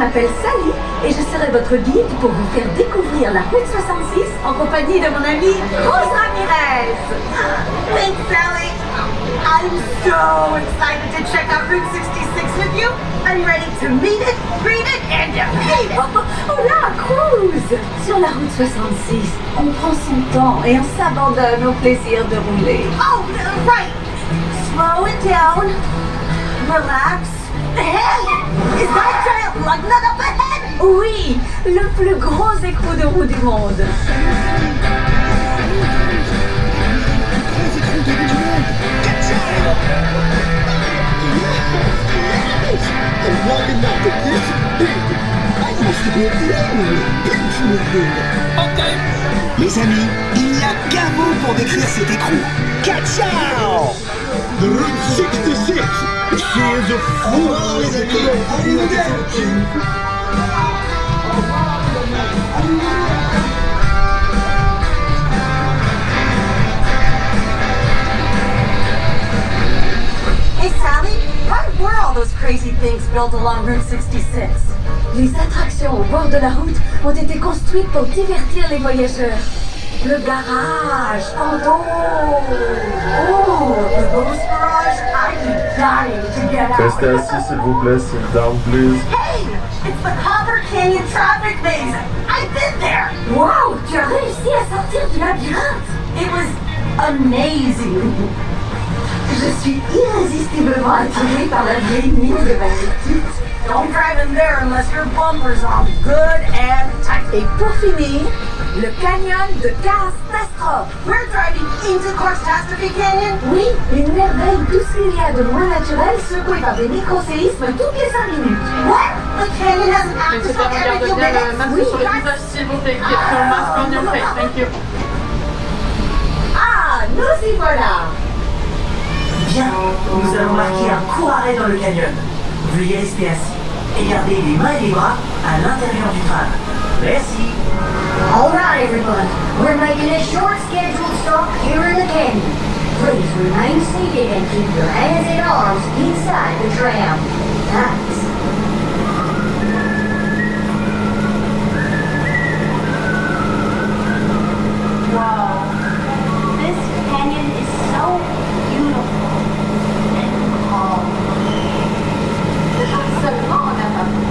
M'appelle Sally et je serai votre guide pour vous faire découvrir la route 66 en compagnie de mon amie Rose Ramirez. Thanks, Sally. I'm so excited to check out Route 66 with you. I'm ready to meet it, greet it, and it. Oh, oh là, cruise Sur la route 66, on prend son temps et on s'abandonne au plaisir de rouler. Oh, right. Slow it down. Relax. Hey, is that giant lug nut up ahead? Oui, le plus gros écrou de roue du monde. Les amis, il n'y a qu'un mot pour décrire cet écrou. Ciao The Route 66 She is a fool les amis Hey, Sally, what were all those crazy things built along Route 66? Les attractions au bord de la route ont été construites pour divertir les voyageurs. Le garage, Pando Oh, the Ghost Garage? I'm dying to get out. Restez assis s'il vous plaît, sit down please. Hey, it's the Copper Canyon traffic maze. I've been there. Wow, tu as réussi à sortir du labyrinthe It was amazing. Je suis irrésistiblement attirée par la vieille mine de magnitude. Don't drive in there unless your bumper's on good and tight. Et pour finir, le canyon de catastrophe. We're driving into Catastrophe Canyon. Oui, une merveille tout ce qu'il y a de moins naturel secouée par des microséismes toutes les 5 minutes. What? The canyon has an sur le visage, s'il vous plaît. Get your mask on your face. Thank you. Ah, nous y voilà Bien, nous allons marquer un court arrêt dans le canyon. Veuillez rester assis et garder les mains et les bras à l'intérieur du tram. Merci. All right, everyone. We're making a short scheduled stop here in the canyon. Please remain seated and keep your hands and arms inside the tram. Thanks. Wow. This canyon is so beautiful and calm. Seulement en apparence.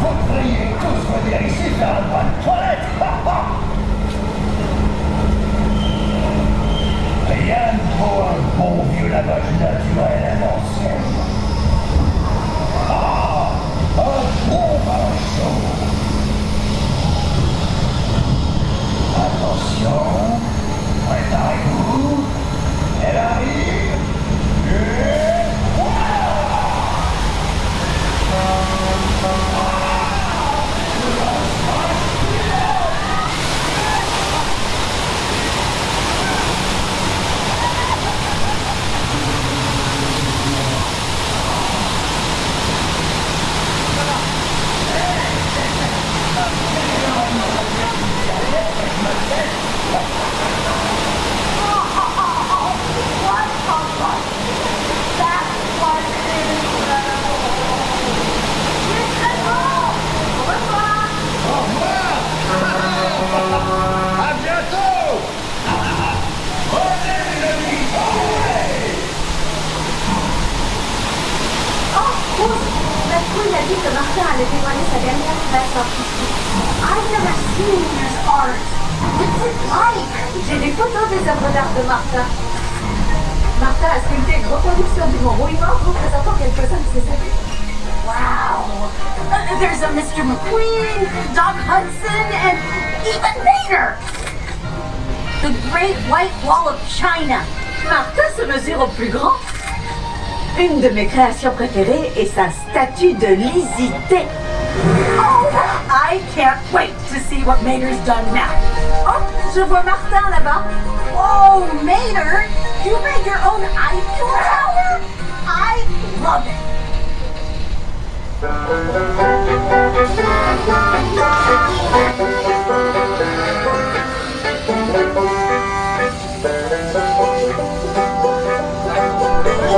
Vous devriez tous venir ici faire un point de toilette Rien de trop un bon vieux lavage naturel à l'ancienne. Ah Un bon bain chaud Attention Préparez-vous Elle arrive Et À bientôt Venez les amis Oh, Rose, la trouille a dit que Martin allait dévoiler sa dernière création artistique. I've never seen his art. What's it like? J'ai des photos des œuvres d'art de Martin. Martin a sculpté une reproduction du Mont Rouillemort représentant quelques-uns de ses amis. Wow. Uh, there's a Mr. McQueen, Doc Hudson, and even Mater. The Great White Wall of China. Martin se mesure au plus grand. Une de mes créations préférées est sa statue de lisité. Oh, I can't wait to see what Mater's done now. Oh, je vois Martin là-bas. Oh, Mater, you made your own Eiffel Tower?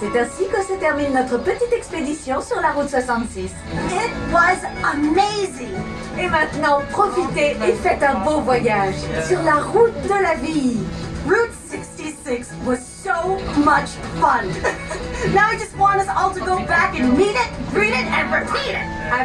c'est ainsi que se termine notre petite expédition sur la route 66. It was amazing. Et maintenant, profitez et faites un beau voyage sur la route de la vie. Route 66 was so much fun. now I just want us all to go back and meet it, read it, and repeat it. À